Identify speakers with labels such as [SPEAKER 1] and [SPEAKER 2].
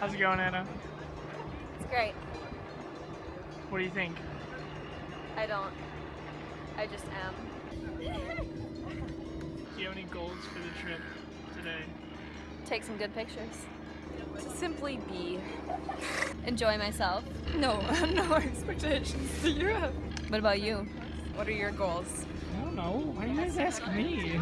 [SPEAKER 1] How's it going, Anna?
[SPEAKER 2] It's great.
[SPEAKER 1] What do you think?
[SPEAKER 2] I don't. I just am.
[SPEAKER 1] Do you have any goals for the trip today?
[SPEAKER 2] Take some good pictures. To simply be. Enjoy myself.
[SPEAKER 3] No, no expectations. to Europe.
[SPEAKER 2] What about you?
[SPEAKER 3] What are your goals?
[SPEAKER 1] I don't know. Why are you guys asking me?